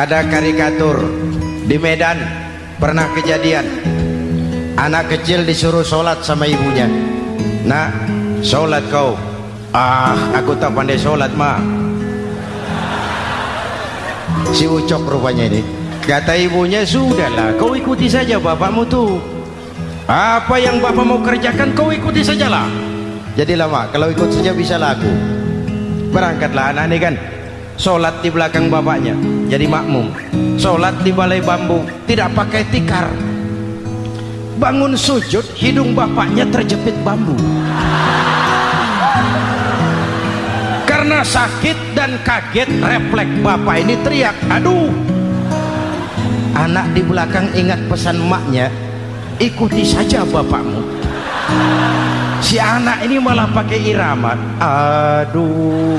ada karikatur di Medan pernah kejadian. Anak kecil disuruh sholat sama ibunya. Nak sholat kau. Ah aku tak pandai sholat ma. Si ucok rupanya ini. Kata ibunya sudahlah kau ikuti saja bapakmu tuh apa yang bapak mau kerjakan kau ikuti sajalah. Jadi lama kalau ikut saja bisa laku berangkatlah anak ini kan sholat di belakang bapaknya jadi makmum. Sholat di balai bambu tidak pakai tikar. Bangun sujud hidung bapaknya terjepit bambu. Karena sakit dan kaget refleks bapak ini teriak aduh! Anak di belakang ingat pesan maknya ikuti saja bapakmu. Si anak ini malah pakai irama aduh